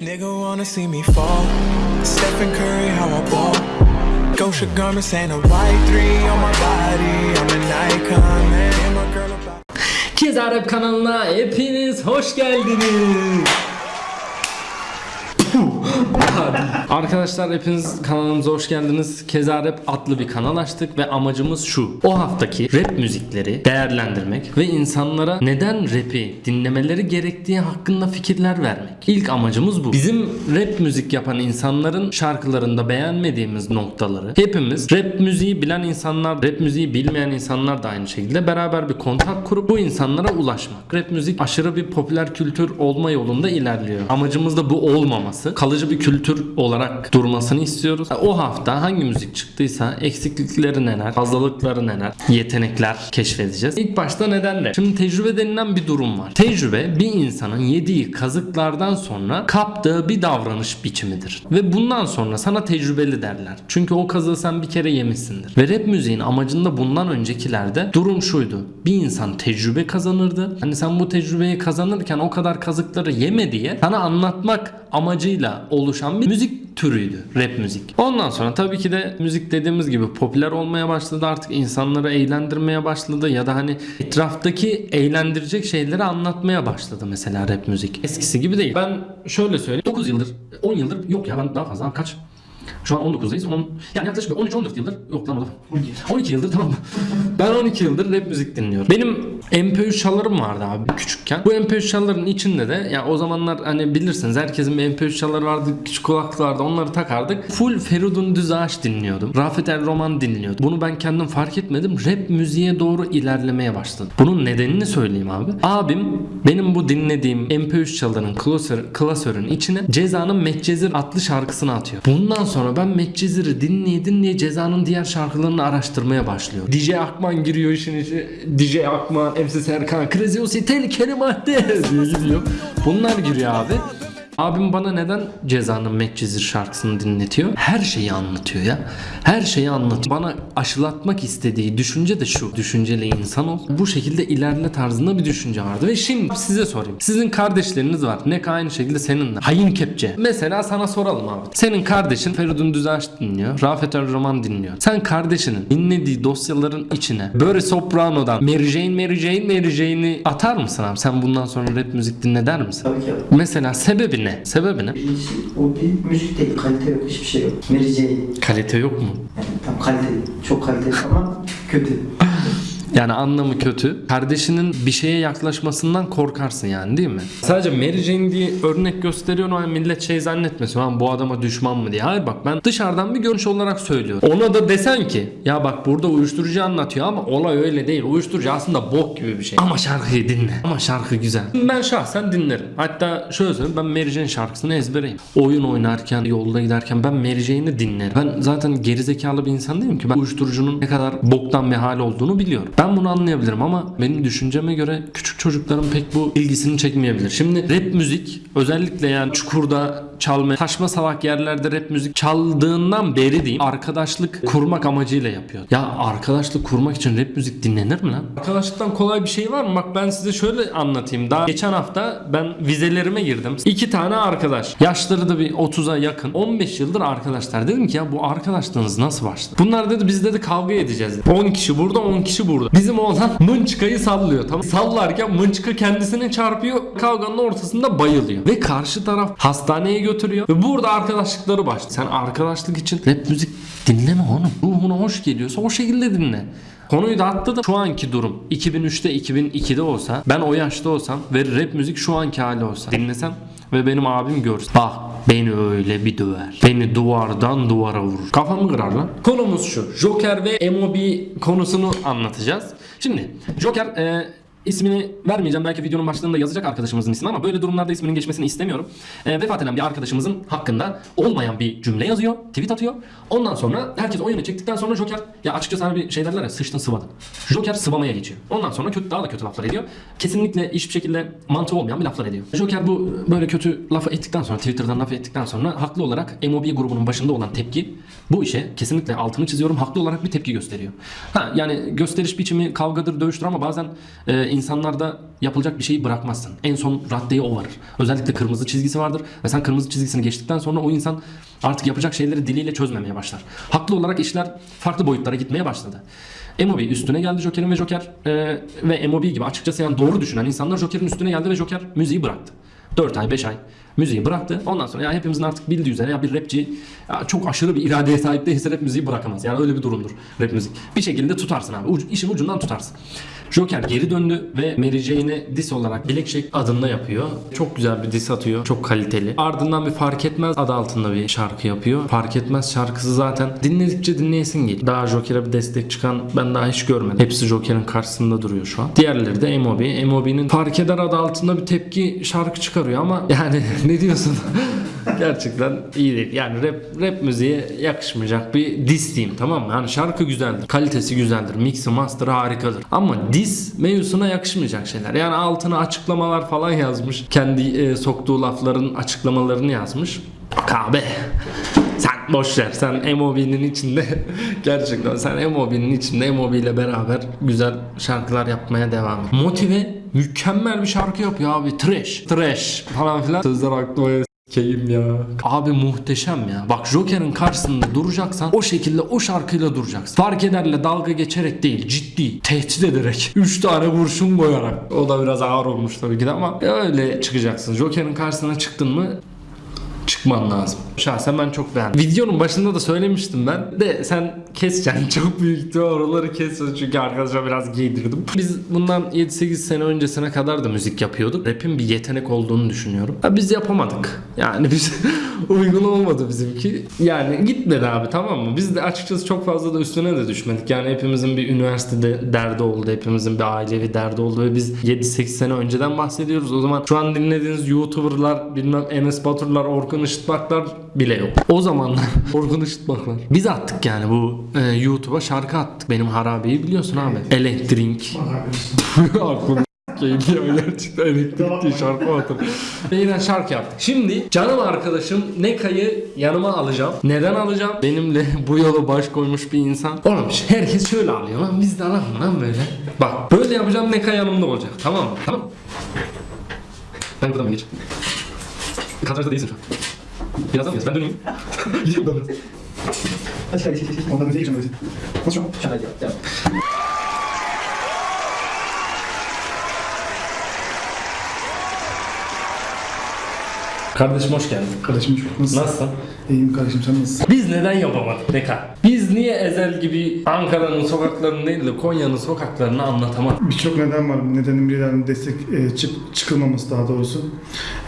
Nigga wanna see me fall. Stephen Curry, how I ball. Gosha garments ain't a white three on my body. I'm an icon, man. And my girl about. Kez Arap kanalına hepiniz hoş geldiniz. Arkadaşlar hepiniz kanalımıza hoş geldiniz. Keza Rap adlı bir kanal açtık ve amacımız şu. O haftaki rap müzikleri değerlendirmek ve insanlara neden rap'i dinlemeleri gerektiği hakkında fikirler vermek. İlk amacımız bu. Bizim rap müzik yapan insanların şarkılarında beğenmediğimiz noktaları hepimiz rap müziği bilen insanlar, rap müziği bilmeyen insanlar da aynı şekilde beraber bir kontak kurup bu insanlara ulaşmak. Rap müzik aşırı bir popüler kültür olma yolunda ilerliyor. Amacımız da bu olmaması. Kalıcı bir kültür olarak durmasını istiyoruz. O hafta hangi müzik çıktıysa eksiklikleri neler, fazlalıkları neler, yetenekler keşfedeceğiz. İlk başta neden rap? Şimdi tecrübe denilen bir durum var. Tecrübe bir insanın yediği kazıklardan sonra kaptığı bir davranış biçimidir. Ve bundan sonra sana tecrübeli derler. Çünkü o kazığı sen bir kere yemişsindir. Ve rap müziğin amacında bundan öncekilerde durum şuydu. Bir insan tecrübe kazanırdı. Hani sen bu tecrübeyi kazanırken o kadar kazıkları yeme diye sana anlatmak amacıyla oluşan bir müzik türüydü rap müzik. Ondan sonra tabii ki de müzik dediğimiz gibi popüler olmaya başladı artık insanları eğlendirmeye başladı ya da hani etraftaki eğlendirecek şeyleri anlatmaya başladı mesela rap müzik. Eskisi gibi değil. Ben şöyle söyleyeyim 9 yıldır 10 yıldır yok ya ben daha fazla kaç şu an 19'dayız. 10, yani yaklaşık 13-14 yıldır yok lan o da 12 yıldır tamam. Ben 12 yıldır rap müzik dinliyorum. Benim MP3 çalarım vardı abi küçükken. Bu MP3 çaların içinde de ya o zamanlar hani bilirsiniz herkesin bir MP3 çaları vardı. Küçük kulaklıklarda onları takardık. Full Feridun Düzağaç dinliyordum. Rafet El Roman dinliyordum. Bunu ben kendim fark etmedim. Rap müziğe doğru ilerlemeye başladım. Bunun nedenini söyleyeyim abi. Abim benim bu dinlediğim MP3 çalarının klasör, klasörün içine Ceza'nın Medcezir adlı şarkısını atıyor. Bundan sonra ben Medcezir'i dinleye dinleye Ceza'nın diğer şarkılarını araştırmaya başlıyor. DJ Akman giriyor işin içine. DJ Akman, MC Serkan, Crazy Osi, Tehlikeli Madde diye gidiyor. Bunlar giriyor abi. Abim bana neden Ceza'nın Medcezir şarkısını dinletiyor? Her şeyi anlatıyor ya. Her şeyi anlatıyor. Bana aşılatmak istediği düşünce de şu. Düşünceli insan ol. Bu şekilde ilerle tarzında bir düşünce vardı. Ve şimdi size sorayım. Sizin kardeşleriniz var. Ne aynı şekilde seninle. Hain kepçe. Mesela sana soralım abi. Senin kardeşin Feridun Düzağaç dinliyor. Rafet El Roman dinliyor. Sen kardeşinin dinlediği dosyaların içine böyle Soprano'dan Mary Jane, Mary Jane, Mary Jane'i atar mısın abi? Sen bundan sonra rap müzik dinle der misin? Tabii ki. Mesela sebebi ne? Sebebi ne? Birincisi o bir müzik değil, kalite yok, hiçbir şey yok. Yani Kalite yok mu? tam kalite, çok kaliteli ama kötü. Yani anlamı kötü. Kardeşinin bir şeye yaklaşmasından korkarsın yani değil mi? Sadece Mary Jane diye örnek gösteriyor ama millet şey zannetmesin. "Lan bu adama düşman mı diye. Hayır bak ben dışarıdan bir görüş olarak söylüyorum. Ona da desen ki ya bak burada uyuşturucu anlatıyor ama olay öyle değil. Uyuşturucu aslında bok gibi bir şey. Ama şarkıyı dinle. Ama şarkı güzel. Ben şahsen dinlerim. Hatta şöyle söyleyeyim ben Mary Jane şarkısını ezbereyim. Oyun oynarken, yolda giderken ben Mary Jane'i dinlerim. Ben zaten gerizekalı bir insan değilim ki. Ben uyuşturucunun ne kadar boktan bir hal olduğunu biliyorum. Ben bunu anlayabilirim ama benim düşünceme göre küçük çocukların pek bu ilgisini çekmeyebilir. Şimdi rap müzik özellikle yani çukurda çalma, taşma salak yerlerde rap müzik çaldığından beri diyeyim arkadaşlık kurmak amacıyla yapıyor. Ya arkadaşlık kurmak için rap müzik dinlenir mi lan? Arkadaşlıktan kolay bir şey var mı? Bak ben size şöyle anlatayım. Daha geçen hafta ben vizelerime girdim. İki tane arkadaş. Yaşları da bir 30'a yakın. 15 yıldır arkadaşlar. Dedim ki ya bu arkadaşlığınız nasıl başladı? Bunlar dedi biz dedi kavga edeceğiz. 10 kişi burada 10 kişi burada. Bizim oğlan mınçıkayı sallıyor. Tamam. Sallarken mınçıka kendisine çarpıyor. Kavganın ortasında bayılıyor. Ve karşı taraf hastaneye götürüyor. Ve burada arkadaşlıkları başlıyor. Sen arkadaşlık için rap müzik dinleme oğlum. Ruhuna hoş geliyorsa o şekilde dinle. Konuyu da atladım. Şu anki durum 2003'te 2002'de olsa ben o yaşta olsam ve rap müzik şu anki hali olsa dinlesem ve benim abim görse bak beni öyle bir döver. Beni duvardan duvara vurur. Kafamı kırar lan. Konumuz şu. Joker ve MOB konusunu anlatacağız. Şimdi Joker e, İsmini vermeyeceğim. Belki videonun başlığında yazacak arkadaşımızın ismi ama böyle durumlarda isminin geçmesini istemiyorum. E, vefat eden bir arkadaşımızın hakkında olmayan bir cümle yazıyor. Tweet atıyor. Ondan sonra herkes oyunu çektikten sonra Joker ya açıkçası hani bir şey derler ya sıçtın sıvadın. Joker sıvamaya geçiyor. Ondan sonra kötü daha da kötü laflar ediyor. Kesinlikle hiçbir şekilde mantığı olmayan bir laflar ediyor. Joker bu böyle kötü lafı ettikten sonra Twitter'dan laf ettikten sonra haklı olarak MOB grubunun başında olan tepki bu işe kesinlikle altını çiziyorum. Haklı olarak bir tepki gösteriyor. Ha yani gösteriş biçimi kavgadır, dövüştür ama bazen e, insanlarda yapılacak bir şeyi bırakmazsın. En son raddeye o varır. Özellikle kırmızı çizgisi vardır ve sen kırmızı çizgisini geçtikten sonra o insan artık yapacak şeyleri diliyle çözmemeye başlar. Haklı olarak işler farklı boyutlara gitmeye başladı. Emobi üstüne geldi Joker'in ve Joker e, ve Emobi gibi açıkçası yani doğru düşünen insanlar Joker'in üstüne geldi ve Joker müziği bıraktı. 4 ay 5 ay müziği bıraktı. Ondan sonra ya hepimizin artık bildiği üzere ya bir rapçi ya çok aşırı bir iradeye sahip değilse rap müziği bırakamaz. Yani öyle bir durumdur rap müzik. Bir şekilde tutarsın abi. Ucu, işin ucundan tutarsın. Joker geri döndü ve Mary Jane'e diss olarak Black Shake adında yapıyor. Çok güzel bir diss atıyor. Çok kaliteli. Ardından bir Fark Etmez adı altında bir şarkı yapıyor. Fark Etmez şarkısı zaten dinledikçe dinleyesin geliyor. Daha Joker'e bir destek çıkan ben daha hiç görmedim. Hepsi Joker'in karşısında duruyor şu an. Diğerleri de Emobi. Emobi'nin Fark Eder adı altında bir tepki şarkı çıkarıyor ama yani ne diyorsun? Gerçekten iyi değil. Yani rap, rap müziğe yakışmayacak bir diss diyeyim tamam mı? Yani şarkı güzeldir. Kalitesi güzeldir. Mix'i master'ı harikadır. Ama diss mevzusuna yakışmayacak şeyler. Yani altına açıklamalar falan yazmış. Kendi e, soktuğu lafların açıklamalarını yazmış. Kabe. Sen boş ver. Sen MOB'nin içinde gerçekten sen MOB'nin içinde MOB ile beraber güzel şarkılar yapmaya devam et. Motive mükemmel bir şarkı yapıyor abi. Trash. Trash falan filan. Sözler aklıma Keyim ya. Abi muhteşem ya. Bak Joker'in karşısında duracaksan o şekilde o şarkıyla duracaksın. Fark ederle dalga geçerek değil ciddi tehdit ederek 3 tane kurşun koyarak. O da biraz ağır olmuş tabii ki de ama öyle çıkacaksın. Joker'in karşısına çıktın mı çıkman lazım. Şahsen ben çok beğendim. Videonun başında da söylemiştim ben. De sen keseceksin. Çok büyük ihtimal oraları keseceksin çünkü arkadaşlar biraz giydirdim. Biz bundan 7-8 sene öncesine kadar da müzik yapıyorduk. Rap'in bir yetenek olduğunu düşünüyorum. Ha, biz yapamadık. Yani biz uygun olmadı bizimki. Yani gitmedi abi tamam mı? Biz de açıkçası çok fazla da üstüne de düşmedik. Yani hepimizin bir üniversitede derdi oldu. Hepimizin bir ailevi derdi oldu ve biz 7-8 sene önceden bahsediyoruz. O zaman şu an dinlediğiniz YouTuber'lar, bilmem Enes Batur'lar, Orkun Işıtmaklar bile yok. O zamanlar Orkun Işıtmaklar. Biz attık yani bu e, YouTube'a şarkı attık. Benim harabeyi biliyorsun abi. Elektrik. Aklım geliyor gerçekten elektrik diye şarkı. Ve yine şarkı yaptık. Şimdi canım arkadaşım Neka'yı yanıma alacağım. Neden alacağım? Benimle bu yolu baş koymuş bir insan. Oğlum herkes şöyle alıyor lan biz de alalım lan böyle. Bak böyle yapacağım Neka yanımda olacak tamam mı? Tamam. Ben buradan geç? Kadrajda değilsin şu an. Birazdan mı? Ben döneyim. Gideyim buradan biraz. Hadi hadi hadi. Ondan müziğe geçelim. Nasıl şu an? Şahane ya. Kardeşim hoş geldin. Kardeşim çok nasılsın? Nasılsın? İyiyim kardeşim sen nasılsın? Biz neden yapamadık Neka? Biz niye Ezel gibi Ankara'nın sokaklarını değil de Konya'nın sokaklarını anlatamadık? Birçok neden var. Nedenin birilerinin destek e, çık, çıkılmaması daha doğrusu.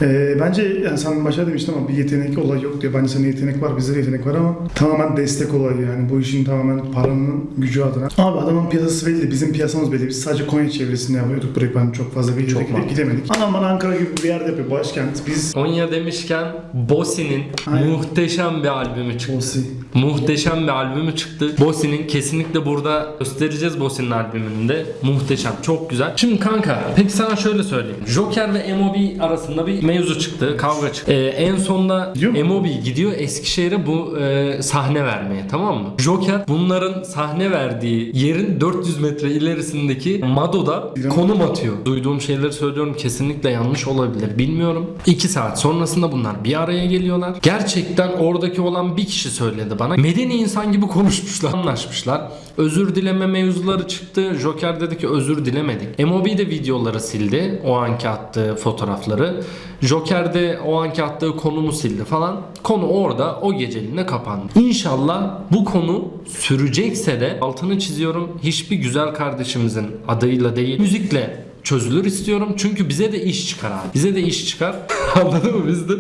E, bence yani sen başta demiştin ama bir yetenek olayı yok diyor. Bence senin yetenek var, bizde de yetenek var ama tamamen destek olayı yani. Bu işin tamamen paranın gücü adına. Abi adamın piyasası belli, bizim piyasamız belli. Biz sadece Konya çevresinde yapıyorduk. Burayı ben çok fazla bir Çok mantıklı. gidemedik. Adam bana Ankara gibi bir yerde yapıyor. Başkent. Biz Konya demişken Bosi'nin muhteşem bir albümü çıktı. Olsi. Muhteşem bir albümü çıktı. Bosi'nin kesinlikle burada göstereceğiz Bosi'nin albümünü de. Muhteşem. Çok güzel. Şimdi kanka peki sana şöyle söyleyeyim. Joker ve MOB arasında bir mevzu çıktı. Kavga çıktı. Ee, en sonda? MOB gidiyor Eskişehir'e bu e, sahne vermeye tamam mı? Joker bunların sahne verdiği yerin 400 metre ilerisindeki Mado'da konum atıyor. Duyduğum şeyleri söylüyorum kesinlikle yanlış olabilir. Bilmiyorum. 2 saat sonrasında bunlar bir araya geliyorlar. Gerçekten oradaki olan bir kişi söyledi bana. Medeni insan gibi konuşmuşlar, anlaşmışlar. Özür dileme mevzuları çıktı. Joker dedi ki özür dilemedik. MOB de videoları sildi. O anki attığı fotoğrafları. Joker de o anki attığı konumu sildi falan. Konu orada o geceliğine kapandı. İnşallah bu konu sürecekse de altını çiziyorum. Hiçbir güzel kardeşimizin adıyla değil müzikle çözülür istiyorum. Çünkü bize de iş çıkar abi. Bize de iş çıkar. Anladın mı? Biz de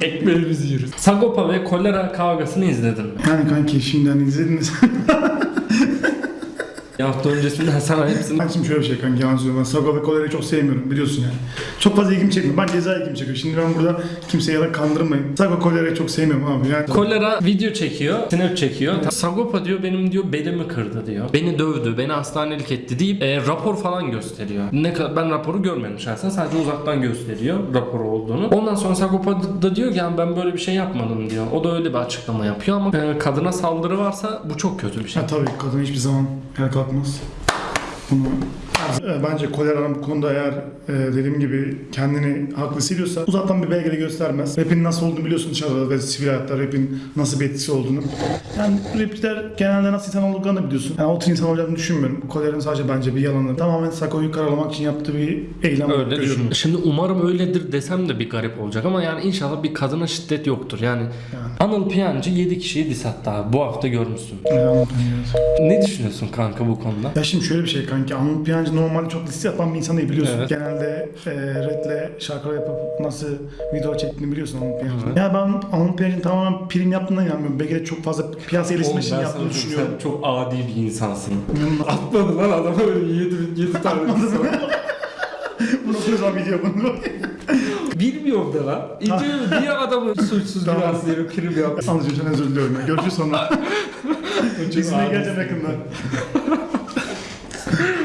ekmeğimizi yeriz. Sagopa ve kolera kavgasını izledin mi? Yani kanki şimdiden izlediniz. Bir hafta öncesinden sana hepsini Ben şimdi şöyle bir şey kanka yalan söylüyorum. Ben Sago ve Kolera'yı çok sevmiyorum biliyorsun yani. Çok fazla ilgimi çekmiyor. Ben ceza ilgimi çekiyor. Şimdi ben burada kimseye yalan kandırmayayım. Sago Kolera'yı çok sevmiyorum abi. Yani Kolera video çekiyor, snap çekiyor. Sagopa diyor benim diyor belimi kırdı diyor. Beni dövdü, beni hastanelik etti deyip e, rapor falan gösteriyor. Ne kadar ben raporu görmedim şahsen sadece uzaktan gösteriyor raporu olduğunu. Ondan sonra Sagopa da diyor ki yani ben böyle bir şey yapmadım diyor. O da öyle bir açıklama yapıyor ama e, kadına saldırı varsa bu çok kötü bir şey. ha, tabii kadın hiçbir zaman el kalkmaz. Bunu Bence Kolera'nın bu konuda eğer e, dediğim gibi kendini haklı hissediyorsa uzaktan bir belgede göstermez. Rap'in nasıl olduğunu biliyorsun dışarıda ve sivil hayatta rap'in nasıl bir etkisi olduğunu. Yani rapçiler genelde nasıl insan olduklarını biliyorsun. Yani o tür insan olacağını düşünmüyorum. Kolera'nın sadece bence bir yalanı. Tamamen Sako'yu karalamak için yaptığı bir eylem Öyle düşün. Şimdi umarım öyledir desem de bir garip olacak ama yani inşallah bir kadına şiddet yoktur. Yani Anıl Piyancı 7 kişiyi diss attı abi. Bu hafta görmüşsün. Yani evet. Ne düşünüyorsun kanka bu konuda? Ya şimdi şöyle bir şey kanki. Anıl Piyancı normalde çok liste yapan bir insan değil biliyorsun. Evet. Genelde e, rap'le şarkılar yapıp nasıl video çektiğini biliyorsun Anıl Piyancı'nın. Ya ben Anıl Piyancı'nın tamamen prim yaptığından inanmıyorum. Belki de çok fazla piyasa iletişimi için yaptığını düşünüyorum. Sen çok adi bir insansın. Atmadı lan adama öyle 7, 7 tane Bunu o zaman video bunu. Bilmiyorum da lan. İnce niye adamı suçsuz Tamam. günahsız yere prim yaptı? Anlıcığım sen özür diliyorum. Görüşürüz sonra. İzmir'e geleceğim yakında.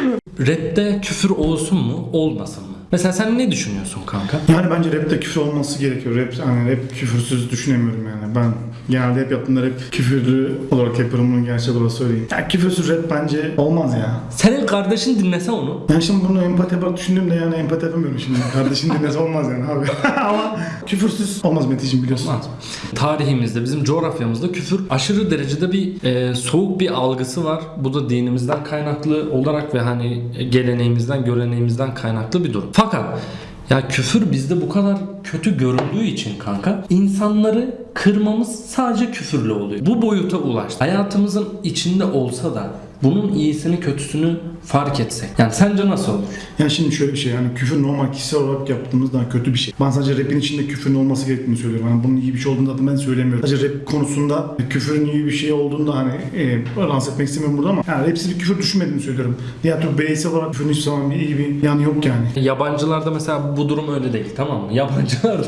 Rap'te küfür olsun mu olmasın mı? Mesela sen ne düşünüyorsun kanka? Yani bence rapte küfür olması gerekiyor. Rap, hani rap küfürsüz düşünemiyorum yani. Ben genelde hep yaptığımda rap küfürlü olarak yapıyorum bunu gerçek olarak söyleyeyim. Ya küfürsüz rap bence olmaz ya. Senin kardeşin dinlese onu. Yani şimdi bunu empati yaparak düşündüğümde yani empati yapamıyorum şimdi. Kardeşin dinlese olmaz yani abi. Ama küfürsüz olmaz Meteciğim biliyorsun. Olmaz. Tarihimizde, bizim coğrafyamızda küfür aşırı derecede bir e, soğuk bir algısı var. Bu da dinimizden kaynaklı olarak ve hani geleneğimizden, göreneğimizden kaynaklı bir durum. Fakat ya küfür bizde bu kadar kötü göründüğü için kanka insanları kırmamız sadece küfürle oluyor. Bu boyuta ulaştı. Hayatımızın içinde olsa da bunun iyisini kötüsünü fark etsek. Yani sence nasıl olur? Yani şimdi şöyle bir şey yani küfür normal kişisel olarak yaptığımız daha kötü bir şey. Ben sadece rapin içinde küfürün olması gerektiğini söylüyorum. Yani bunun iyi bir şey olduğunu da ben söylemiyorum. Sadece rap konusunda küfürün iyi bir şey olduğunu da hani e, rahatsız etmek istemiyorum burada ama yani rapsiz bir küfür düşünmediğimi söylüyorum. Diğer türlü bireysel olarak küfürün hiçbir zaman bir iyi bir yanı yok yani. Yabancılarda mesela bu durum öyle değil tamam mı? Yabancılarda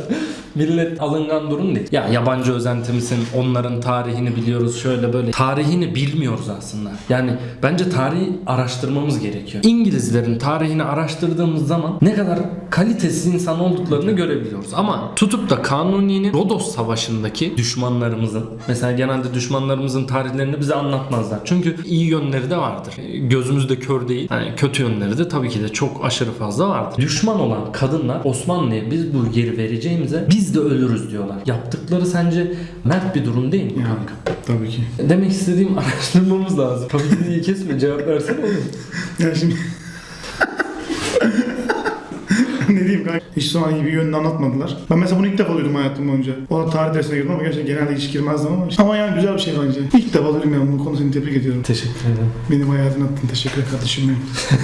millet alıngan durum değil. Ya yabancı özenti misin? Onların tarihini biliyoruz şöyle böyle. Tarihini bilmiyoruz aslında. Yani bence tarihi araştırmamız gerekiyor. İngilizlerin tarihini araştırdığımız zaman ne kadar kalitesiz insan olduklarını görebiliyoruz. Ama tutup da Kanuni'nin Rodos Savaşı'ndaki düşmanlarımızın mesela genelde düşmanlarımızın tarihlerini bize anlatmazlar. Çünkü iyi yönleri de vardır. Gözümüzde kör değil. Hani kötü yönleri de tabii ki de çok aşırı fazla vardır. Düşman olan kadınlar Osmanlı'ya biz bu yeri vereceğimize biz de ölürüz diyorlar. Yaptıkları sence mert bir durum değil mi Yani, kanka? tabii ki. Demek istediğim araştırmamız lazım. Tabii ki kesme cevap versene oğlum. Yani şimdi... ne diyeyim kanka? Hiç iyi bir yönünü anlatmadılar. Ben mesela bunu ilk defa duydum hayatım boyunca. O da tarih dersine girdim ama gerçekten genelde hiç girmezdim ama. Ama yani güzel bir şey bence. İlk defa duydum yani bu konusunu tebrik ediyorum. Teşekkür ederim. Benim hayatını attın. Teşekkür kardeşim benim.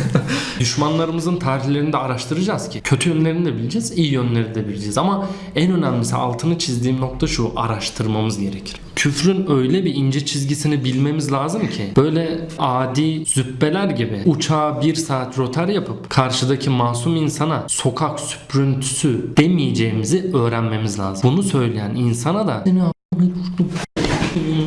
Düşmanlarımızın tarihlerini de araştıracağız ki. Kötü yönlerini de bileceğiz, iyi yönlerini de bileceğiz. Ama en önemlisi altını çizdiğim nokta şu, araştırmamız gerekir. Küfrün öyle bir ince çizgisini bilmemiz lazım ki böyle adi züppeler gibi uçağa bir saat rotar yapıp karşıdaki masum insana sokak süprüntüsü demeyeceğimizi öğrenmemiz lazım. Bunu söyleyen insana da "Seni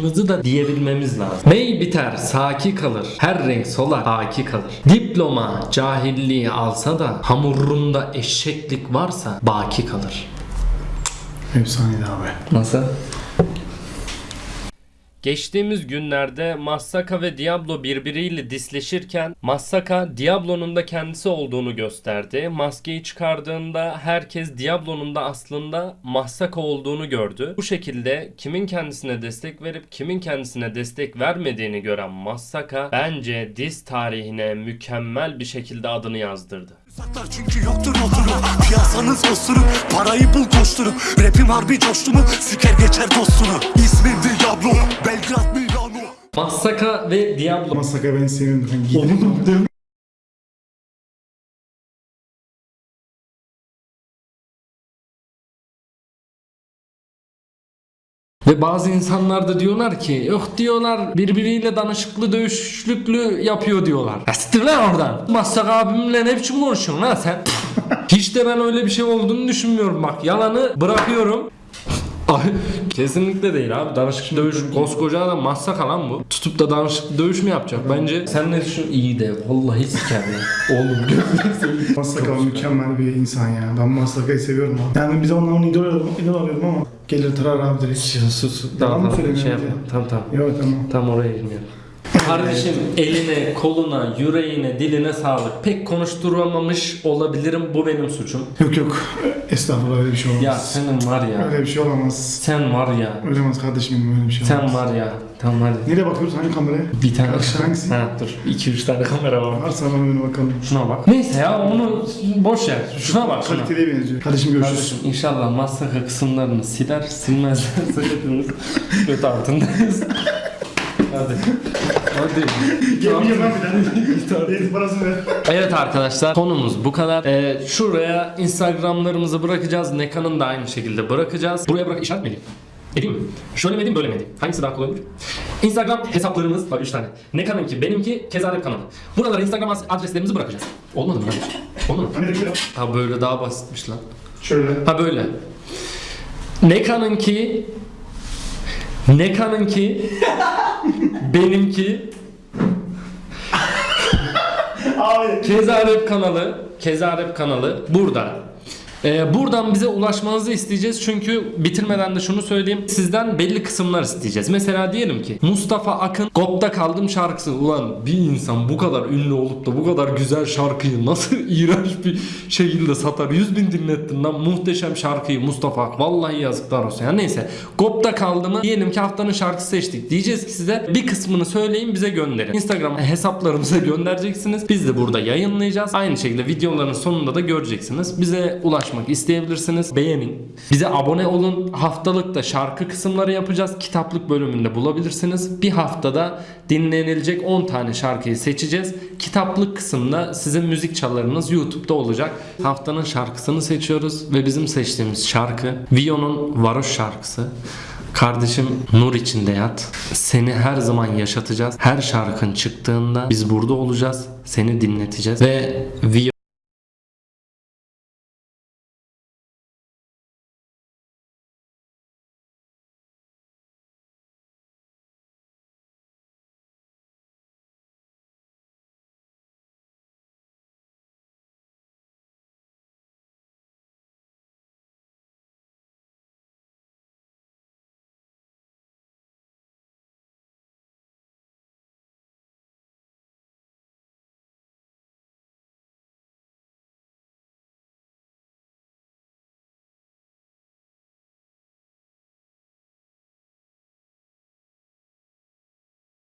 Hızı da diyebilmemiz lazım. Mey biter, saki kalır. Her renk solar, haki kalır. Diploma cahilliği alsa da hamurunda eşeklik varsa baki kalır. Efsaneydi abi. Nasıl? Geçtiğimiz günlerde Massaka ve Diablo birbiriyle disleşirken Massaka Diablo'nun da kendisi olduğunu gösterdi. Maskeyi çıkardığında herkes Diablo'nun da aslında Massaka olduğunu gördü. Bu şekilde kimin kendisine destek verip kimin kendisine destek vermediğini gören Massaka bence diz tarihine mükemmel bir şekilde adını yazdırdı. Saklar çünkü yoktur oturup Piyasanız osuruk Parayı bul koşturup Rapim harbi coştu mu Siker geçer dostunu. İsmim Diablo Belgrad Milano Massaka ve Diablo. Masaka ben seviyorum. Ben giydim. Ve bazı insanlar da diyorlar ki yok diyorlar birbiriyle danışıklı dövüşlüklü yapıyor diyorlar. Ya siktir lan oradan. Masak abimle ne biçim konuşuyorsun lan sen? Hiç de ben öyle bir şey olduğunu düşünmüyorum bak. Yalanı bırakıyorum. Ay, Kesinlikle değil abi. Danışıklı dövüş koskoca adam massaka lan bu. Tutup da danışıklı dövüş mü yapacak? Bence sen ne düşün? İyi de vallahi siker lan. Oğlum gözünü seveyim. Masaka mükemmel bir insan ya. Ben Masaka'yı seviyorum abi. Yani bize ondan idol, idol arıyorum ama gelir tarar abi direkt. Sus sus. Yalan Tamam mı tamam şey ya? yapma. Tamam tamam. Yok tamam. Tam oraya girmiyorum. Kardeşim eline, koluna, yüreğine, diline sağlık. Pek konuşturamamış olabilirim. Bu benim suçum. Yok yok. Estağfurullah öyle bir şey olamaz. Ya senin var ya. Öyle bir şey olamaz. Sen var ya. Öyle olmaz kardeşim benim öyle bir şey olamaz. Sen var ya. Tamam hadi. Nereye bakıyoruz? Hangi kameraya? Bir tane. Karşı hangisi? Ha dur. 2-3 tane kamera var. Varsa bana önüne bakalım. Şuna bak. Neyse ya onu boş ver. Şuna bak şuna. Kaliteliye benziyor. Kardeşim görüşürüz. Kardeşim inşallah masraka kısımlarını siler silmezlerse hepimiz kötü altındayız. Hadi. Hadi. Gelmeyeceğim lan bir. Eğitim parasını ver. Evet arkadaşlar konumuz bu kadar. Ee, şuraya Instagramlarımızı bırakacağız. Nekan'ın da aynı şekilde bırakacağız. Buraya bırak işaret mi edeyim? Edeyim mi? Şöyle mi edeyim böyle mi edeyim? Hangisi daha kolay olur? Instagram hesaplarımız var 3 tane. Nekan'ınki, benimki, Kezarep kanalı. Buralara Instagram adreslerimizi bırakacağız. Olmadı mı? Olmadı mı? Hani. Ha böyle daha basitmiş lan. Şöyle. Ha böyle. Nekan'ınki Nekan'ınki benimki Abi. Kezarep kanalı Kezarep kanalı burada. Ee, buradan bize ulaşmanızı isteyeceğiz. Çünkü bitirmeden de şunu söyleyeyim. Sizden belli kısımlar isteyeceğiz. Mesela diyelim ki Mustafa Akın Gop'ta kaldım şarkısı. Ulan bir insan bu kadar ünlü olup da bu kadar güzel şarkıyı nasıl iğrenç bir şekilde satar? 100 bin dinlettin lan. Muhteşem şarkıyı Mustafa Ak vallahi yazıklar olsun. Ya neyse. Gop'ta kaldığımı diyelim ki haftanın şarkısı seçtik. Diyeceğiz ki size bir kısmını söyleyin bize gönderin. Instagram hesaplarımıza göndereceksiniz. Biz de burada yayınlayacağız. Aynı şekilde videoların sonunda da göreceksiniz. Bize ulaşmak isteyebilirsiniz beğenin bize abone olun haftalık da şarkı kısımları yapacağız kitaplık bölümünde bulabilirsiniz bir haftada dinlenilecek 10 tane şarkıyı seçeceğiz kitaplık kısımda sizin müzik çalarınız YouTube'da olacak haftanın şarkısını seçiyoruz ve bizim seçtiğimiz şarkı Vio'nun Varoş şarkısı Kardeşim nur içinde yat. Seni her zaman yaşatacağız. Her şarkın çıktığında biz burada olacağız. Seni dinleteceğiz. Ve Vio